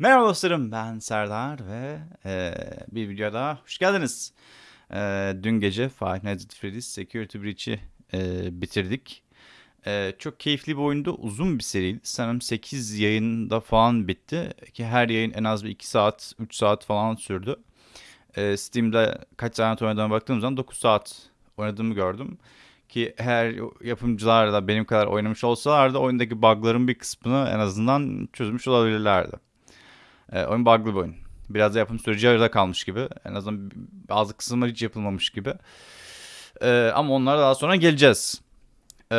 Merhaba dostlarım ben Serdar ve e, bir videoya daha hoş geldiniz. E, dün gece Five Nights at Freddy's Security Breach'i e, bitirdik. E, çok keyifli bir oyundu. Uzun bir seriydi. Sanırım 8 yayında falan bitti. Ki her yayın en az bir 2 saat, 3 saat falan sürdü. E, Steam'de kaç saat oynadığıma baktığım zaman 9 saat oynadığımı gördüm. Ki her yapımcılar da benim kadar oynamış olsalardı oyundaki bug'ların bir kısmını en azından çözmüş olabilirlerdi. E, oyun bug'lı bir oyun. Biraz da yapım süreci yarıda kalmış gibi. En azından bazı kısımlar hiç yapılmamış gibi. E, ama onlara daha sonra geleceğiz. E,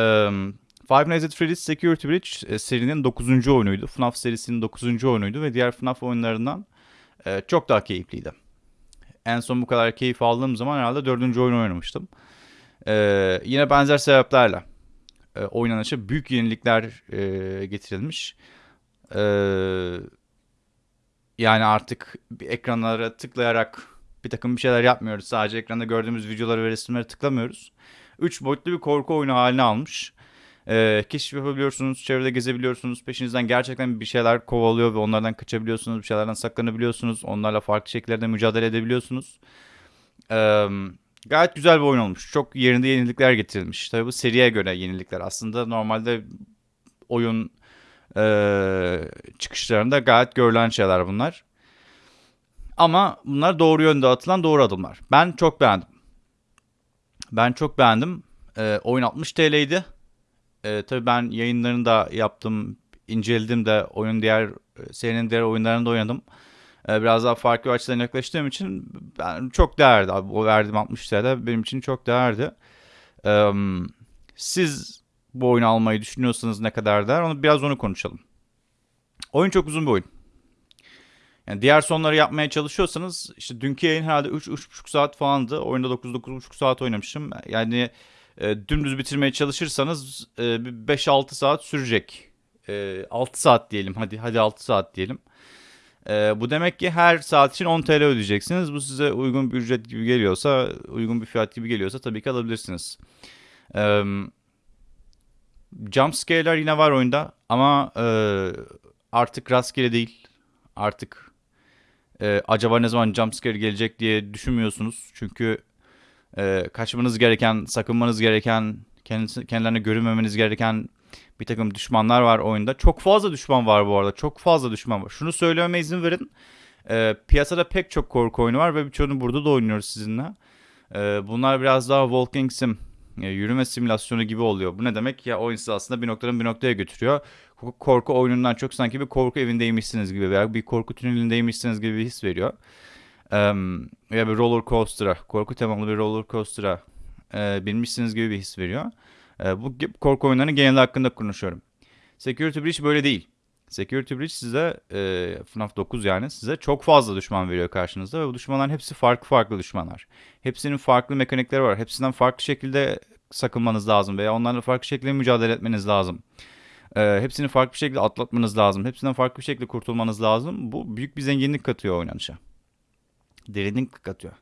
Five Nights at Freddy's Security Breach e, serinin 9. oyunuydu. FNAF serisinin 9. oyunuydu ve diğer FNAF oyunlarından e, çok daha keyifliydi. En son bu kadar keyif aldığım zaman herhalde 4. oyunu oynamıştım. E, yine benzer sebeplerle e, oynanışa büyük yenilikler e, getirilmiş. Eee yani artık ekranlara tıklayarak bir takım bir şeyler yapmıyoruz. Sadece ekranda gördüğümüz videoları ve resimleri tıklamıyoruz. 3 boyutlu bir korku oyunu haline almış. Ee, keşif yapabiliyorsunuz, çevrede gezebiliyorsunuz. Peşinizden gerçekten bir şeyler kovalıyor ve onlardan kaçabiliyorsunuz. Bir şeylerden saklanabiliyorsunuz. Onlarla farklı şekillerde mücadele edebiliyorsunuz. Ee, gayet güzel bir oyun olmuş. Çok yerinde yenilikler getirilmiş. Tabii bu seriye göre yenilikler. Aslında normalde oyun e, çıkışlarında gayet görülen şeyler bunlar. Ama bunlar doğru yönde atılan doğru adımlar. Ben çok beğendim. Ben çok beğendim. E, oyun 60 TL'ydi. E, tabii ben yayınlarını da yaptım, inceledim de oyun diğer serinin diğer oyunlarını da oynadım. E, biraz daha farklı açıdan yaklaştığım için ben çok değerli. Abi, o verdiğim 60 TL benim için çok değerli. E, siz bu oyunu almayı düşünüyorsanız ne kadar der onu biraz onu konuşalım. Oyun çok uzun bir oyun. Yani diğer sonları yapmaya çalışıyorsanız işte dünkü yayın herhalde 3-3,5 saat falandı. Oyunda 9-9,5 saat oynamışım. Yani e, dümdüz bitirmeye çalışırsanız e, 5-6 saat sürecek. E, 6 saat diyelim hadi hadi 6 saat diyelim. E, bu demek ki her saat için 10 TL ödeyeceksiniz. Bu size uygun bir ücret gibi geliyorsa, uygun bir fiyat gibi geliyorsa tabii ki alabilirsiniz. Eee Jump yine var oyunda ama e, artık rastgele değil. Artık e, acaba ne zaman jump gelecek diye düşünmüyorsunuz. Çünkü e, kaçmanız gereken, sakınmanız gereken, kendisi, kendilerine görünmemeniz gereken bir takım düşmanlar var oyunda. Çok fazla düşman var bu arada. Çok fazla düşman var. Şunu söylememe izin verin. E, piyasada pek çok korku oyunu var ve birçoğunu burada da oynuyoruz sizinle. E, bunlar biraz daha Walking Sim yürüme simülasyonu gibi oluyor. Bu ne demek? Ya oyun sizi aslında bir noktadan bir noktaya götürüyor. Korku oyunundan çok sanki bir korku evindeymişsiniz gibi veya bir korku tünelindeymişsiniz gibi bir his veriyor. Ya bir roller coaster'a, korku temalı bir roller coaster'a e, binmişsiniz gibi bir his veriyor. E, bu korku oyunlarının genel hakkında konuşuyorum. Security Breach böyle değil. Security Breach size e, FNAF 9 yani size çok fazla düşman veriyor karşınızda ve bu düşmanların hepsi farklı farklı düşmanlar. Hepsinin farklı mekanikleri var. Hepsinden farklı şekilde sakınmanız lazım veya onlarla farklı şekilde mücadele etmeniz lazım. E, hepsini farklı bir şekilde atlatmanız lazım. Hepsinden farklı bir şekilde kurtulmanız lazım. Bu büyük bir zenginlik katıyor oynanışa. Derinlik katıyor.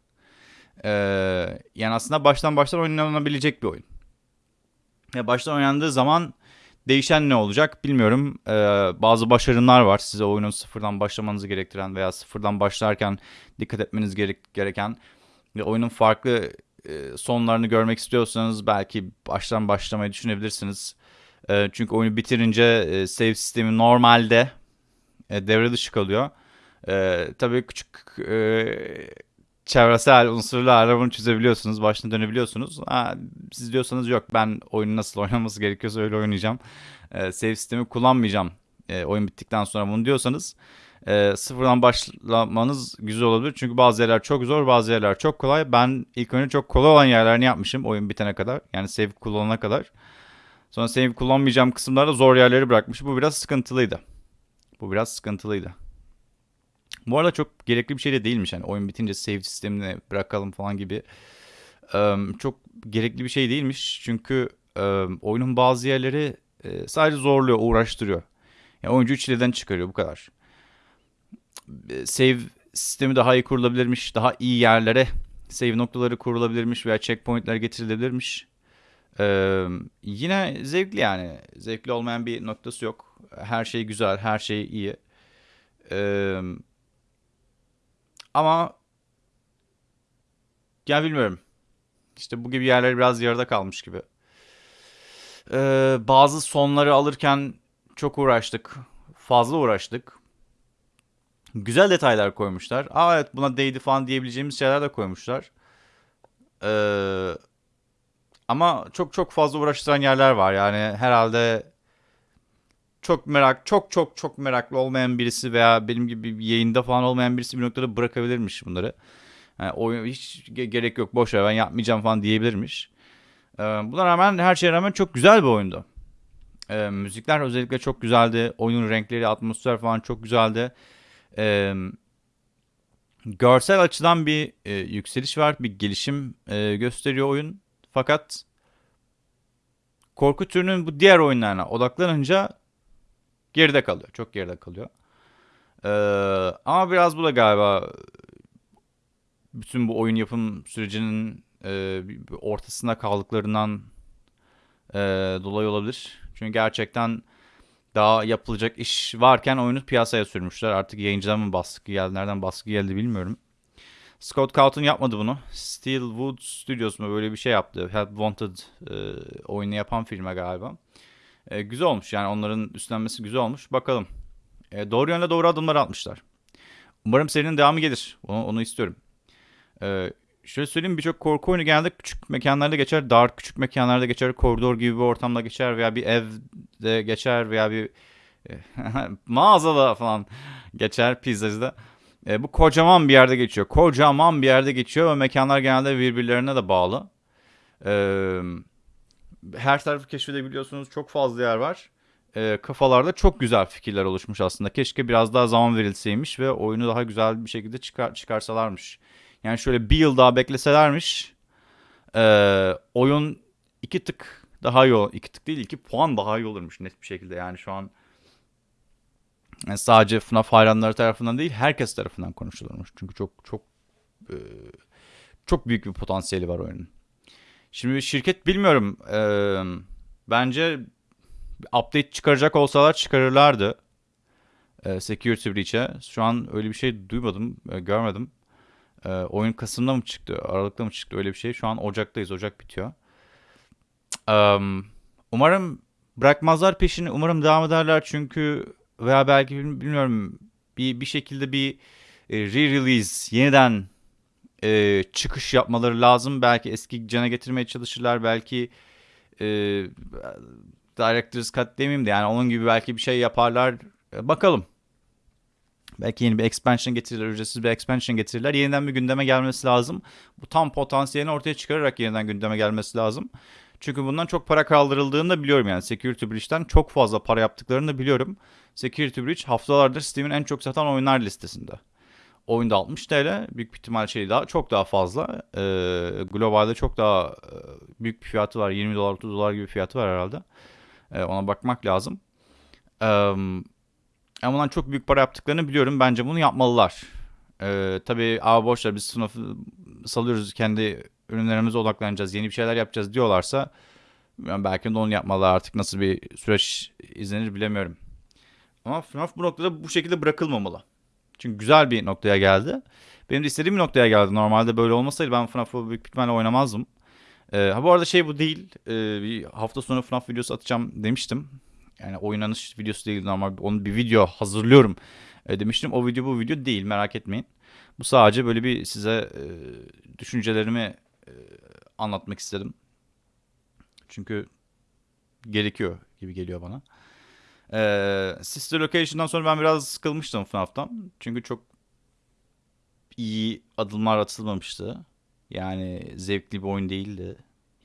E, yani aslında baştan baştan oynanabilecek bir oyun. Ya baştan oynandığı zaman Değişen ne olacak bilmiyorum. Ee, bazı başarımlar var size oyunun sıfırdan başlamanızı gerektiren veya sıfırdan başlarken dikkat etmeniz gerek gereken ve oyunun farklı e, sonlarını görmek istiyorsanız belki baştan başlamayı düşünebilirsiniz. E, çünkü oyunu bitirince e, save sistemi normalde e, devre dışı kalıyor. E, tabii küçük e, çevresel unsurlarla bunu çözebiliyorsunuz. Başına dönebiliyorsunuz. Ha, siz diyorsanız yok ben oyunu nasıl oynaması gerekiyorsa öyle oynayacağım. E, save sistemi kullanmayacağım e, oyun bittikten sonra bunu diyorsanız e, sıfırdan başlamanız güzel olabilir. Çünkü bazı yerler çok zor bazı yerler çok kolay. Ben ilk önce çok kolay olan yerlerini yapmışım oyun bitene kadar. Yani save kullanana kadar. Sonra save kullanmayacağım kısımlarda zor yerleri bırakmışım. Bu biraz sıkıntılıydı. Bu biraz sıkıntılıydı. Bu arada çok gerekli bir şey de değilmiş. Yani oyun bitince save sistemini bırakalım falan gibi. Çok gerekli bir şey değilmiş. Çünkü oyunun bazı yerleri sadece zorluyor, uğraştırıyor. Yani oyuncu çileden çıkarıyor bu kadar. Save sistemi daha iyi kurulabilirmiş. Daha iyi yerlere save noktaları kurulabilirmiş veya checkpointler getirilebilirmiş. Ee, yine zevkli yani. Zevkli olmayan bir noktası yok. Her şey güzel, her şey iyi. Ee, ama ya bilmiyorum. İşte bu gibi yerler biraz yarıda kalmış gibi. Ee, bazı sonları alırken çok uğraştık. Fazla uğraştık. Güzel detaylar koymuşlar. Aa evet buna değdi falan diyebileceğimiz şeyler de koymuşlar. Ee, ama çok çok fazla uğraştıran yerler var. Yani herhalde çok merak, çok çok çok meraklı olmayan birisi veya benim gibi yayında falan olmayan birisi bir noktada bırakabilirmiş bunları. Yani oyun hiç gerek yok boş ver ben yapmayacağım falan diyebilirmiş. Ee, buna rağmen her şeye rağmen çok güzel bir oyundu. Ee, müzikler özellikle çok güzeldi. Oyun renkleri, atmosfer falan çok güzeldi. Ee, görsel açıdan bir e, yükseliş var, bir gelişim e, gösteriyor oyun. Fakat korku türünün bu diğer oyunlarına odaklanınca geride kalıyor. Çok geride kalıyor. Ee, ama biraz bu da galiba bütün bu oyun yapım sürecinin e, ortasında kaldıklarından e, dolayı olabilir. Çünkü gerçekten daha yapılacak iş varken oyunu piyasaya sürmüşler. Artık yayıncıdan mı baskı geldi, nereden baskı geldi bilmiyorum. Scott Cawthon yapmadı bunu. Steelwood Studios mu böyle bir şey yaptı. Help Wanted e, oyunu yapan firma galiba. E, güzel olmuş yani onların üstlenmesi güzel olmuş. Bakalım. E, doğru yönde doğru adımlar atmışlar. Umarım serinin devamı gelir. Onu, onu istiyorum. E, şöyle söyleyeyim birçok korku oyunu genelde küçük mekanlarda geçer. Dar küçük mekanlarda geçer. Koridor gibi bir ortamda geçer veya bir evde geçer veya bir mağazada falan geçer pizzacıda. E, bu kocaman bir yerde geçiyor. Kocaman bir yerde geçiyor ve mekanlar genelde birbirlerine de bağlı. Eee her tarafı keşfedebiliyorsunuz. Çok fazla yer var. E, kafalarda çok güzel fikirler oluşmuş aslında. Keşke biraz daha zaman verilseymiş ve oyunu daha güzel bir şekilde çıkar, çıkarsalarmış. Yani şöyle bir yıl daha bekleselermiş e, oyun iki tık daha iyi olur. İki tık değil iki puan daha iyi olurmuş net bir şekilde. Yani şu an yani sadece FNAF hayranları tarafından değil herkes tarafından konuşulurmuş. Çünkü çok çok e, çok büyük bir potansiyeli var oyunun. Şimdi şirket bilmiyorum. E, bence update çıkaracak olsalar çıkarırlardı. E, security Breach'e. Şu an öyle bir şey duymadım, e, görmedim. E, oyun Kasım'da mı çıktı, Aralık'ta mı çıktı öyle bir şey. Şu an Ocak'tayız, Ocak bitiyor. Um, umarım bırakmazlar peşini. Umarım devam ederler çünkü veya belki bilmiyorum bir bir şekilde bir e, re-release yeniden e, çıkış yapmaları lazım. Belki eski cana getirmeye çalışırlar. Belki e, Director's Cut demeyeyim de yani onun gibi belki bir şey yaparlar. E, bakalım. Belki yeni bir expansion getirirler, ücretsiz bir expansion getirirler. Yeniden bir gündeme gelmesi lazım. Bu tam potansiyelini ortaya çıkararak yeniden gündeme gelmesi lazım. Çünkü bundan çok para kaldırıldığını da biliyorum yani. Security Breach'ten çok fazla para yaptıklarını da biliyorum. Security Breach haftalardır Steam'in en çok satan oyunlar listesinde. Oyunda 60 TL. Büyük bir ihtimal şey daha çok daha fazla. Ee, globalde çok daha e, büyük bir fiyatı var. 20 dolar 30 dolar gibi fiyatı var herhalde. Ee, ona bakmak lazım. Ee, ama bundan çok büyük para yaptıklarını biliyorum. Bence bunu yapmalılar. Ee, tabii abi boşver biz sınıfı salıyoruz kendi ürünlerimize odaklanacağız. Yeni bir şeyler yapacağız diyorlarsa yani belki de onu yapmalılar artık nasıl bir süreç izlenir bilemiyorum. Ama FNAF bu noktada bu şekilde bırakılmamalı. Çünkü güzel bir noktaya geldi. Benim de istediğim bir noktaya geldi. Normalde böyle olmasaydı ben FNAF'ı büyük ihtimalle oynamazdım. Ee, ha bu arada şey bu değil. Ee, bir hafta sonu FNAF videosu atacağım demiştim. Yani oynanış videosu değil normal. Onu bir video hazırlıyorum e, demiştim. O video bu video değil merak etmeyin. Bu sadece böyle bir size e, düşüncelerimi e, anlatmak istedim. Çünkü gerekiyor gibi geliyor bana. Ee, Sister Location'dan sonra ben biraz sıkılmıştım FNAF'tan. Çünkü çok iyi adımlar atılmamıştı. Yani zevkli bir oyun değildi.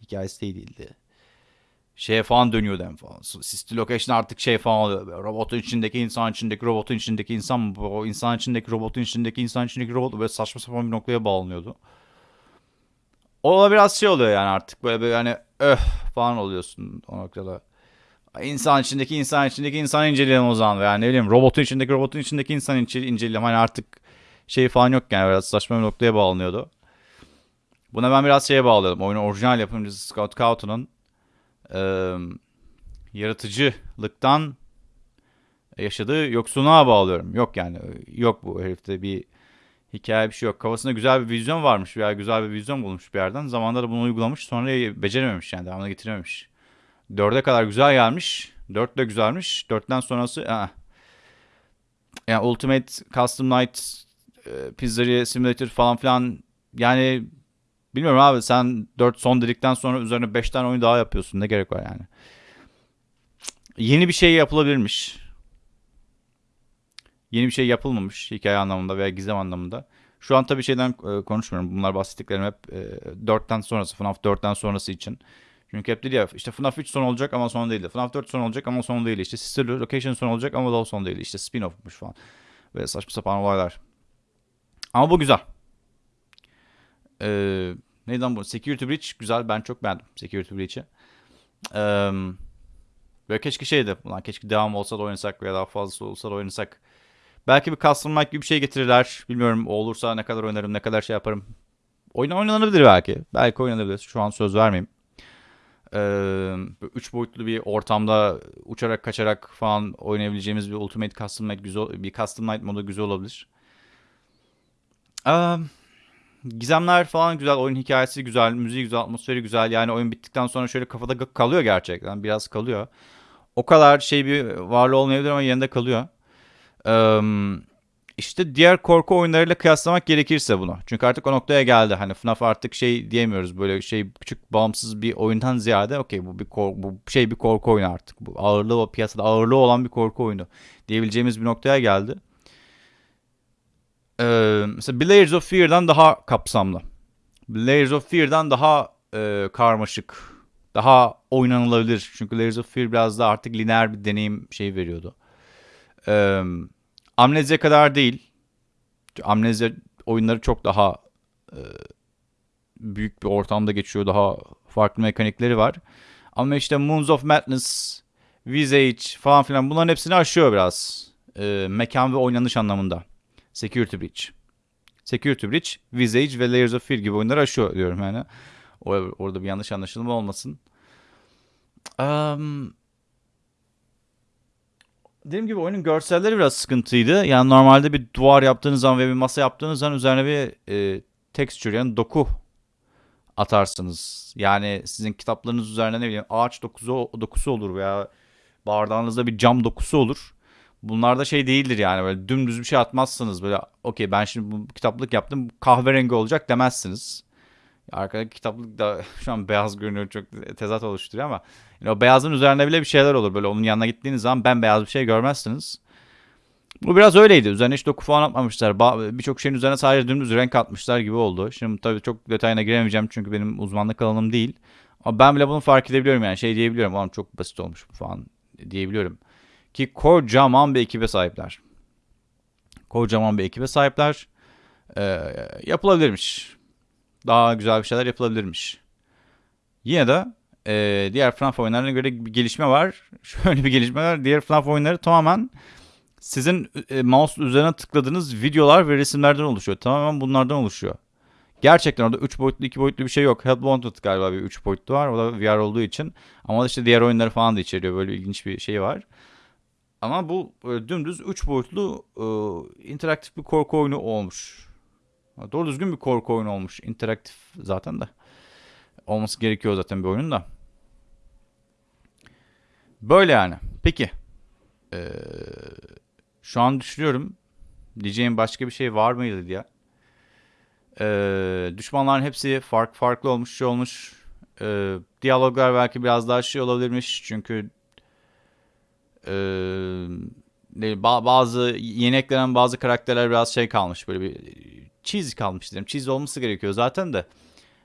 Hikayesi de değildi. Şeye falan dönüyordu en falan. Sister Location artık şey falan oluyor. Robotun içindeki insan içindeki robotun içindeki insan? O insan içindeki robotun içindeki insan içindeki robot böyle saçma sapan bir noktaya bağlanıyordu. O da biraz şey oluyor yani artık böyle böyle hani öh falan oluyorsun o noktada. İnsan içindeki insan içindeki insan inceleyelim o zaman. Yani ne bileyim robotun içindeki robotun içindeki insan inceleyelim. Hani artık şey falan yok yani biraz saçma bir noktaya bağlanıyordu. Buna ben biraz şeye bağladım. Oyunun orijinal yapımcısı Scott Cawthon'un e, yaratıcılıktan yaşadığı yoksunluğa bağlıyorum. Yok yani yok bu herifte bir hikaye bir şey yok. Kafasında güzel bir vizyon varmış veya güzel bir vizyon bulmuş bir yerden. Zamanında da bunu uygulamış sonra becerememiş yani devamını getirememiş. Dörde kadar güzel gelmiş. Dört de güzelmiş. Dörtten sonrası aa. yani Ultimate Custom Night e, Pizzeria Simulator falan filan yani bilmiyorum abi sen 4 son dedikten sonra üzerine 5 tane oyun daha yapıyorsun. Ne gerek var yani? Yeni bir şey yapılabilirmiş. Yeni bir şey yapılmamış hikaye anlamında veya gizem anlamında. Şu an tabii şeyden e, konuşmuyorum. Bunlar bahsettiklerim hep e, 4'ten sonrası, FNAF 4'ten sonrası için. Çünkü hep dedi ya işte FNAF 3 son olacak ama son değildi. FNAF 4 son olacak ama son değil. İşte Sister Location son olacak ama da son değil. İşte spin-off'muş falan. Ve saçma sapan olaylar. Ama bu güzel. Ee, neyden bu? Security Breach güzel. Ben çok beğendim Security Breach'i. Ee, böyle keşke şeydi. Ulan keşke devam olsa da oynasak veya daha fazlası olsa da oynasak. Belki bir custom mic gibi bir şey getirirler. Bilmiyorum olursa ne kadar oynarım, ne kadar şey yaparım. Oyun oynanabilir belki. Belki oynanabilir. Şu an söz vermeyeyim. Ee, üç boyutlu bir ortamda uçarak kaçarak falan oynayabileceğimiz bir Ultimate Custom Night güzel, bir Custom Night modu güzel olabilir. Gizemler falan güzel, oyun hikayesi güzel, müziği güzel, atmosferi güzel. Yani oyun bittikten sonra şöyle kafada kalıyor gerçekten, biraz kalıyor. O kadar şey bir varlığı olmayabilir ama yerinde kalıyor. Ee, işte diğer korku oyunlarıyla kıyaslamak gerekirse bunu. Çünkü artık o noktaya geldi. Hani FNAF artık şey diyemiyoruz. Böyle şey küçük bağımsız bir oyundan ziyade okey bu bir korku, bu şey bir korku oyunu artık. Bu ağırlığı o piyasada ağırlığı olan bir korku oyunu diyebileceğimiz bir noktaya geldi. Ee, mesela Layers of Fear'dan daha kapsamlı. Layers of Fear'dan daha e, karmaşık, daha oynanılabilir. Çünkü Layers of Fear biraz daha artık lineer bir deneyim şey veriyordu. Ee, Amnezya kadar değil. Amnezya oyunları çok daha e, büyük bir ortamda geçiyor. Daha farklı mekanikleri var. Ama işte Moons of Madness, Visage falan filan bunların hepsini aşıyor biraz. E, mekan ve oynanış anlamında. Security Breach. Security Breach, Visage ve Layers of Fear gibi oyunları aşıyor diyorum yani. Orada bir yanlış anlaşılma olmasın. Um, dediğim gibi oyunun görselleri biraz sıkıntıydı. Yani normalde bir duvar yaptığınız zaman ve bir masa yaptığınız zaman üzerine bir e, texture yani doku atarsınız. Yani sizin kitaplarınız üzerine ne bileyim ağaç dokusu, dokusu olur veya bardağınızda bir cam dokusu olur. Bunlar da şey değildir yani böyle dümdüz bir şey atmazsınız böyle okey ben şimdi bu kitaplık yaptım kahverengi olacak demezsiniz. Arkadaki kitaplık da şu an beyaz görünüyor çok tezat oluşturuyor ama yani o beyazın üzerinde bile bir şeyler olur. Böyle onun yanına gittiğiniz zaman ben beyaz bir şey görmezsiniz. Bu biraz öyleydi. Üzerine hiç doku falan atmamışlar. Birçok şeyin üzerine sadece dümdüz renk atmışlar gibi oldu. Şimdi tabii çok detayına giremeyeceğim çünkü benim uzmanlık alanım değil. Ama ben bile bunu fark edebiliyorum yani. Şey diyebiliyorum. Oğlum çok basit olmuş falan diyebiliyorum. Ki kocaman bir ekibe sahipler. Kocaman bir ekibe sahipler. Ee, yapılabilirmiş daha güzel bir şeyler yapılabilirmiş. Yine de e, diğer FNAF oyunlarına göre bir gelişme var. Şöyle bir gelişme var. Diğer FNAF oyunları tamamen sizin e, mouse üzerine tıkladığınız videolar ve resimlerden oluşuyor. Tamamen bunlardan oluşuyor. Gerçekten orada 3 boyutlu 2 boyutlu bir şey yok. Help Wanted galiba bir 3 boyutlu var. O da VR olduğu için. Ama işte diğer oyunları falan da içeriyor. Böyle ilginç bir şey var. Ama bu dümdüz 3 boyutlu e, interaktif bir korku oyunu olmuş. Doğru düzgün bir korku oyunu olmuş. interaktif zaten de. Olması gerekiyor zaten bir oyunun da. Böyle yani. Peki. Ee, şu an düşünüyorum. Diyeceğim başka bir şey var mıydı diye. Ee, düşmanların hepsi fark farklı olmuş, şey olmuş. Ee, diyaloglar belki biraz daha şey olabilirmiş. Çünkü e, bazı yeni eklenen bazı karakterler biraz şey kalmış. Böyle bir cheesy kalmış dedim. Cheesy olması gerekiyor zaten de.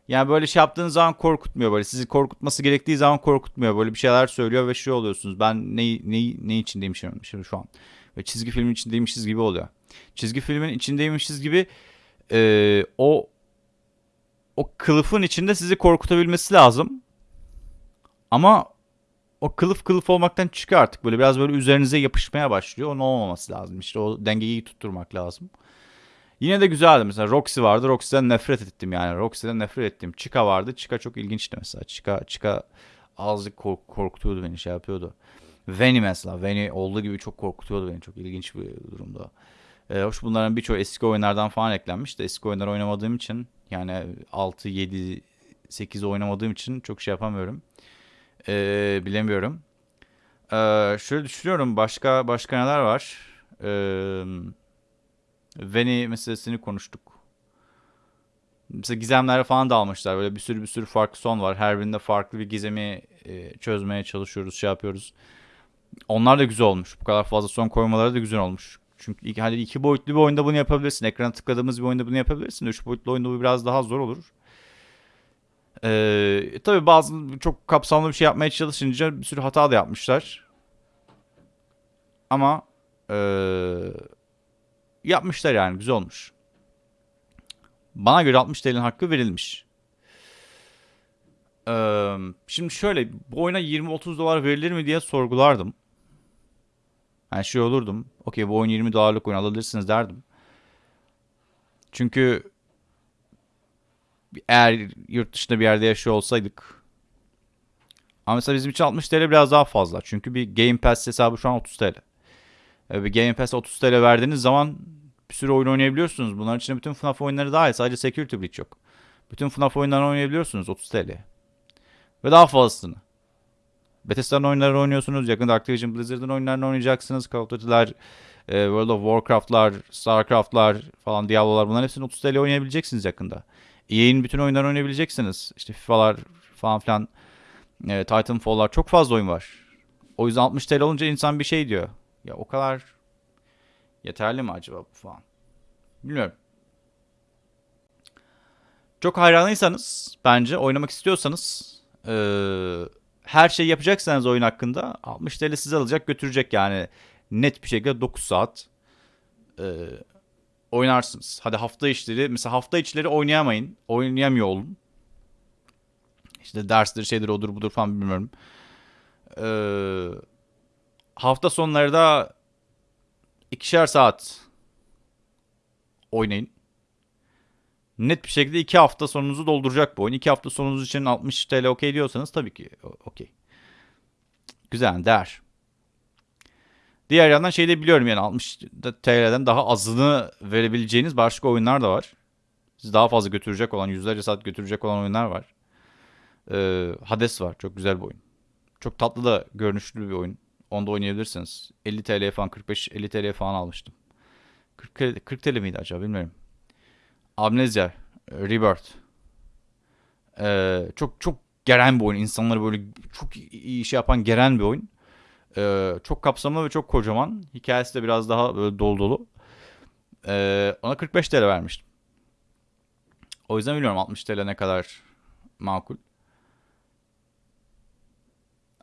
Yani böyle şey yaptığınız zaman korkutmuyor böyle. Sizi korkutması gerektiği zaman korkutmuyor. Böyle bir şeyler söylüyor ve şey oluyorsunuz. Ben ne, ne, ne içindeymişim şimdi şu an. Ve çizgi filmin içindeymişiz gibi oluyor. Çizgi filmin içindeymişiz gibi e, o o kılıfın içinde sizi korkutabilmesi lazım. Ama o kılıf kılıf olmaktan çıkıyor artık. Böyle biraz böyle üzerinize yapışmaya başlıyor. Onun olmaması lazım. İşte o dengeyi tutturmak lazım. Yine de güzeldi. Mesela Roxy vardı. Roxy'den nefret ettim yani. Roxy'den nefret ettim. Chica vardı. Chica çok ilginçti mesela. Chica, Chica azıcık kork korkutuyordu beni şey yapıyordu. Veni mesela. Veni olduğu gibi çok korkutuyordu beni. Çok ilginç bir durumda. Ee, hoş bunların birçoğu eski oyunlardan falan eklenmiş de eski oyunlar oynamadığım için yani 6, 7, 8 oynamadığım için çok şey yapamıyorum. Ee, bilemiyorum. Ee, şöyle düşünüyorum başka başka neler var? Ee, Veni meselesini konuştuk. Mesela gizemler falan da almışlar. Böyle bir sürü bir sürü farklı son var. Her birinde farklı bir gizemi e, çözmeye çalışıyoruz, şey yapıyoruz. Onlar da güzel olmuş. Bu kadar fazla son koymaları da güzel olmuş. Çünkü iki, hadi iki boyutlu bir oyunda bunu yapabilirsin. Ekrana tıkladığımız bir oyunda bunu yapabilirsin. Üç boyutlu oyunda bu biraz daha zor olur. Ee, tabii bazı çok kapsamlı bir şey yapmaya çalışınca bir sürü hata da yapmışlar. Ama ee, yapmışlar yani güzel olmuş. Bana göre 60 TL'nin hakkı verilmiş. Ee, şimdi şöyle bu oyuna 20-30 dolar verilir mi diye sorgulardım. Yani şey olurdum. Okey bu oyun 20 dolarlık oyun alabilirsiniz derdim. Çünkü eğer yurt dışında bir yerde yaşıyor olsaydık ama mesela bizim için 60 TL biraz daha fazla. Çünkü bir Game Pass hesabı şu an 30 TL. Ee, bir Game Pass 30 TL verdiğiniz zaman bir sürü oyun oynayabiliyorsunuz. Bunların içinde bütün FNAF oyunları dahil. Sadece Security Breach yok. Bütün FNAF oyunlarını oynayabiliyorsunuz 30 TL. Ve daha fazlasını. Bethesda'nın oyunlarını oynuyorsunuz. Yakında Activision Blizzard'ın oyunlarını oynayacaksınız. Call of Duty'ler, e, World of Warcraft'lar, Starcraft'lar falan, Diablo'lar bunların hepsini 30 TL oynayabileceksiniz yakında. EA'in bütün oyunlarını oynayabileceksiniz. İşte FIFA'lar falan filan, e, Titanfall'lar çok fazla oyun var. O yüzden 60 TL olunca insan bir şey diyor. Ya o kadar yeterli mi acaba bu falan? Bilmiyorum. Çok hayranıysanız bence oynamak istiyorsanız ee, her şey yapacaksanız oyun hakkında 60 TL size alacak götürecek yani net bir şekilde 9 saat e, oynarsınız. Hadi hafta içleri mesela hafta içleri oynayamayın. Oynayamıyor olun. İşte dersleri şeydir odur budur falan bilmiyorum. Ee, hafta sonları da ikişer saat oynayın. Net bir şekilde iki hafta sonunuzu dolduracak bu oyun. İki hafta sonunuz için 60 TL okey diyorsanız tabii ki okey. Güzel, değer. Diğer yandan şey de biliyorum yani 60 TL'den daha azını verebileceğiniz başka oyunlar da var. Sizi daha fazla götürecek olan, yüzlerce saat götürecek olan oyunlar var. Ee, Hades var. Çok güzel bir oyun. Çok tatlı da görünüşlü bir oyun. Onda oynayabilirsiniz. 50 TL falan 45-50 TL falan almıştım. 40, 40 TL miydi acaba bilmiyorum. Amnesia, Rebirth. Ee, çok çok geren bir oyun. İnsanları böyle çok iyi şey yapan geren bir oyun. Ee, çok kapsamlı ve çok kocaman. Hikayesi de biraz daha böyle dolu dolu. Ee, ona 45 TL vermiştim. O yüzden bilmiyorum 60 TL ne kadar makul.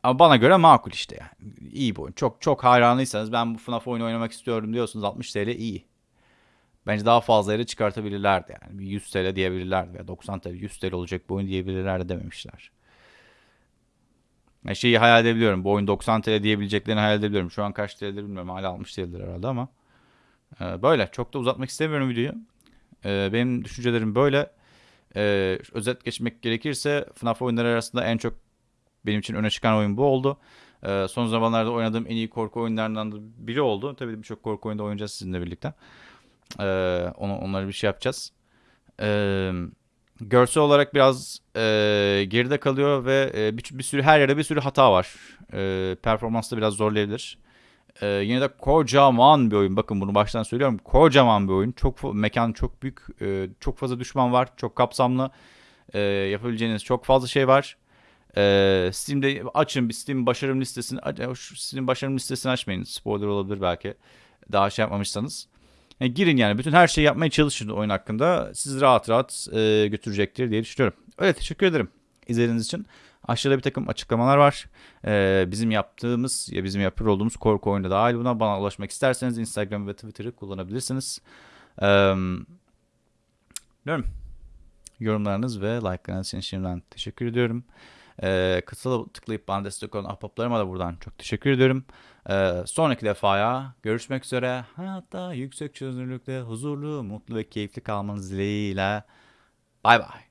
Ama bana göre makul işte yani. İyi bir oyun. Çok çok hayranıysanız ben bu FNAF oyunu oynamak istiyorum diyorsunuz 60 TL iyi. Bence daha fazla yere çıkartabilirlerdi yani. Bir 100 TL diyebilirlerdi veya 90 TL 100 TL olacak bu oyun diyebilirlerdi dememişler. Yani şeyi hayal edebiliyorum. Bu oyun 90 TL diyebileceklerini hayal edebiliyorum. Şu an kaç TL'dir bilmiyorum. Hala almış değildir herhalde ama. Ee, böyle. Çok da uzatmak istemiyorum videoyu. Ee, benim düşüncelerim böyle. Ee, özet geçmek gerekirse FNAF oyunları arasında en çok benim için öne çıkan oyun bu oldu. Ee, son zamanlarda oynadığım en iyi korku oyunlarından da biri oldu. Tabii birçok korku oyunda oynayacağız sizinle birlikte. Ee, onu, onları bir şey yapacağız. Ee, görsel olarak biraz e, geride kalıyor ve e, bir, bir sürü her yerde bir sürü hata var. E, performansta biraz zorlayabilir. E, yine de kocaman bir oyun. Bakın bunu baştan söylüyorum. Kocaman bir oyun. Çok mekan çok büyük. E, çok fazla düşman var. Çok kapsamlı. E, yapabileceğiniz çok fazla şey var. E, Steam'de açın bir Steam başarım listesini. Steam başarım listesini açmayın. Spoiler olabilir belki. Daha şey yapmamışsanız. Yani girin yani bütün her şeyi yapmaya çalışın oyun hakkında. Sizi rahat rahat e, götürecektir diye düşünüyorum. Öyle teşekkür ederim izlediğiniz için. Aşağıda bir takım açıklamalar var. Ee, bizim yaptığımız ya bizim yapıyor olduğumuz korku oyunu dahil buna bana ulaşmak isterseniz Instagram ve Twitter'ı kullanabilirsiniz. Ee. Yorumlarınız ve like'larınız için şimdiden teşekkür ediyorum. Ee, katıla tıklayıp bana destek olan ahbaplarıma da buradan çok teşekkür ediyorum. Ee, sonraki defaya görüşmek üzere. Hayatta yüksek çözünürlükte huzurlu, mutlu ve keyifli kalmanız dileğiyle. Bay bay.